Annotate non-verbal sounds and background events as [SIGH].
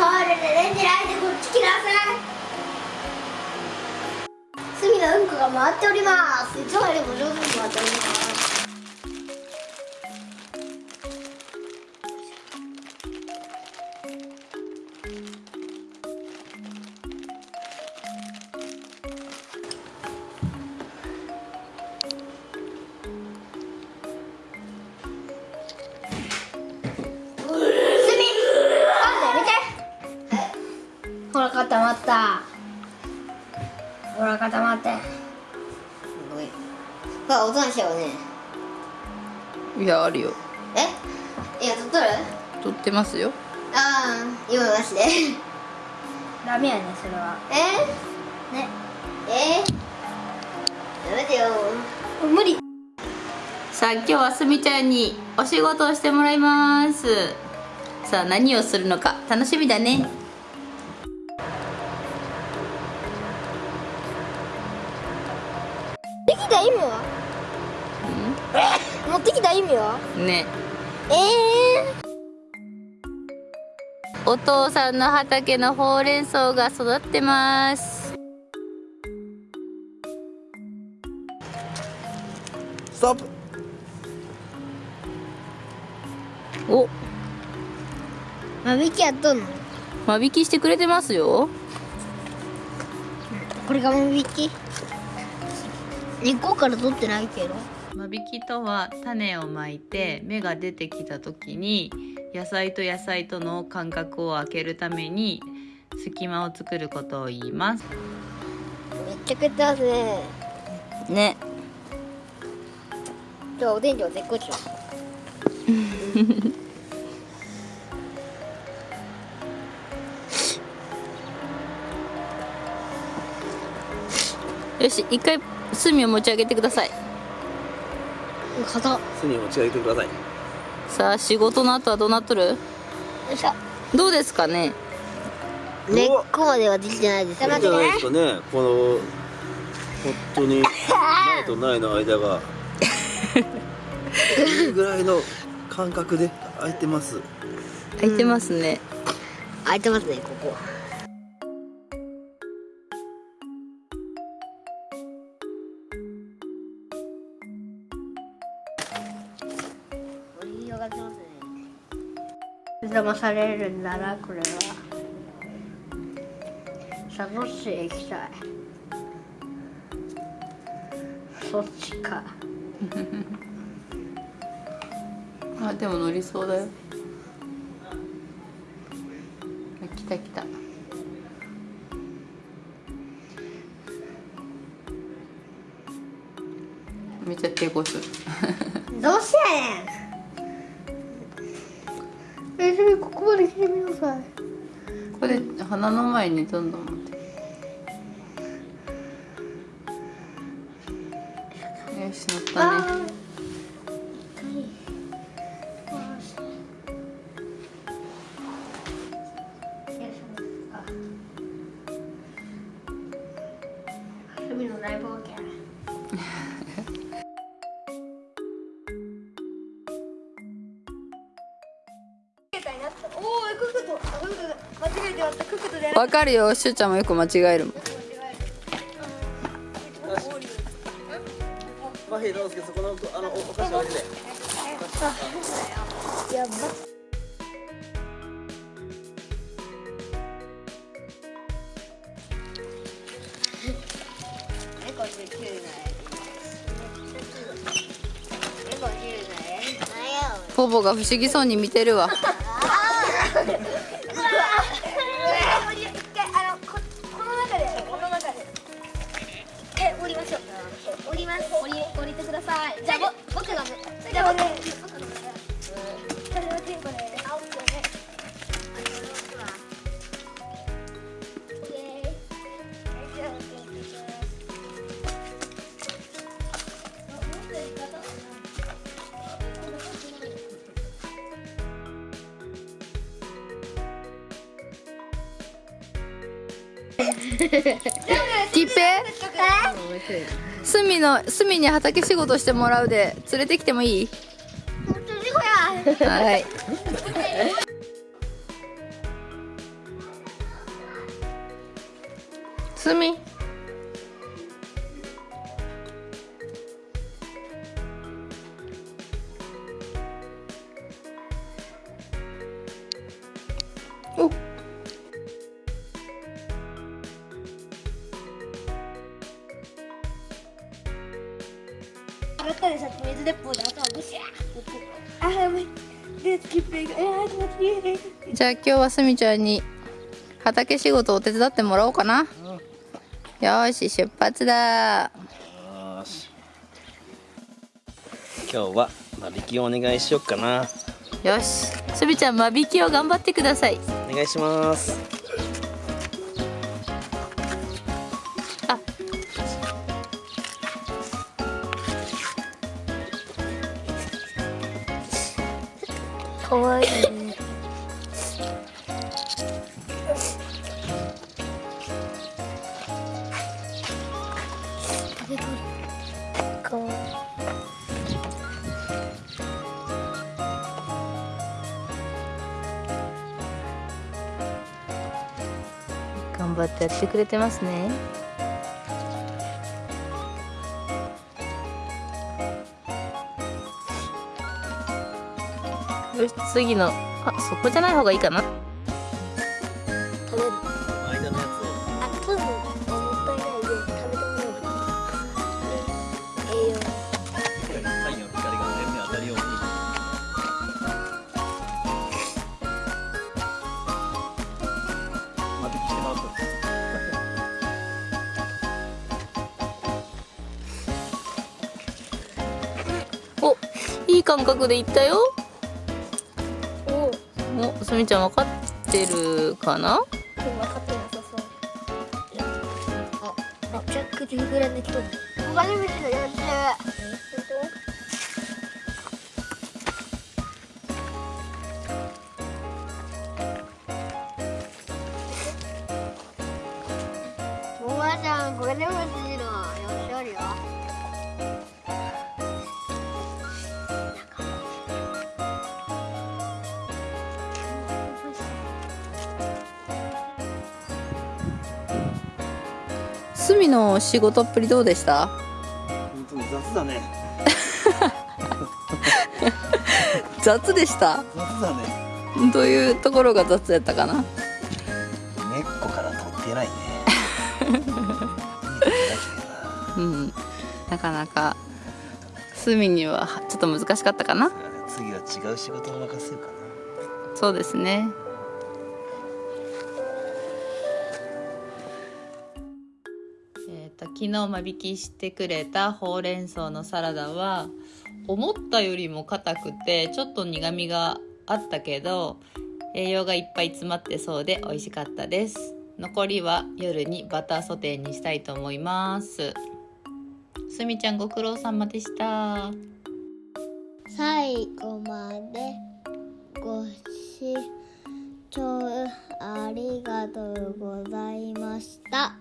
トイレでレンジライトこっち来なさい隅のうんこが回っております。いつまでも上手に回っております。固まった。ほら固まって。ごめんほらおとなしいよね。いやあるよ。え？いや撮っとる？撮ってますよ。ああ今なしで。ダメやねそれは。え？ね。え？やめてよ。無理。さあ今日はすみちゃんにお仕事をしてもらいます。さあ何をするのか楽しみだねた意味は？持ってきた意味は？ね。ええお父さんの畑のほうれん草が育ってます。ストップお。間引きやっとんの？間引きしてくれてますよ。これが間引き？根っこから取ってないけど。間引きとは種をまいて芽が出てきた時に野菜と野菜との間隔を空けるために隙間を作ることを言います。めっちゃ食ってますね。ねじゃあおでんじは絶好調 [LAUGHS] よし一回炭を持ち上げてください。硬っ。炭を持ち上げてください。さあ仕事の後はどうなっとる？よいしょ。どうですかね？根っこまではできてないですよいいんじゃないですかね。この本当に苗と苗の間が。[LAUGHS] いいぐらいの感覚で空いてます。開いてますね、開いてますねここがますね騙されるんだなこれは。サトシへ行きたい。そっちか。[LAUGHS] あでも乗りそうだよ。あ来た来た。めっちゃ抵抗す。る [LAUGHS] どうしてやねんここまで来てみなさいこれ鼻の前にどんどん持って。よし乗ったね。海の大冒わかるよ。しゅうちゃんもよく間違えるもん。マヒどうすけそこのあのおお菓子置いてやば。猫って切るな猫切るなポポが不思議そうに見てるわきっぺ隅の隅に畑仕事してもらうで連れてきてもいい？はい。[LAUGHS] すみ。気持ちいいじゃあ今日はすみちゃんに畑仕事を手伝ってもらおうかな、よーし出発だ。よし。今日は間引きをお願いしよっかな。よし。すみちゃん間引きを頑張ってください。お願いしますかわい。い。かわい。い。頑張ってやってくれてますねよし次のあそこじゃない方がいいかな食べる間のやつあ、そうそう。もったいないで食べてみよう。栄養。を太陽の光が全面当たるように間引きしてもらった [LAUGHS] おいい感覚でいったよすみちゃん分かってるかな？分かってなさそう。あ、めちゃくちゃ膨らんできとる。お金持ちのやつ。おばあちゃん、これでもちのすみの仕事っぷりどうでした？本当に雑だね。[LAUGHS] 雑でした？雑だね。どういうところが雑やったかな？根っこから取ってないね。[LAUGHS] うん。なかなかすみにはちょっと難しかったかな？次は違う仕事を任せようかな。そうですね昨日間引きしてくれたほうれん草のサラダは思ったよりも硬くてちょっと苦みがあったけど栄養がいっぱい詰まってそうで美味しかったです。残りは夜にバターソテーにしたいと思います。すみちゃんご苦労様でした。最後までご視聴ありがとうございました。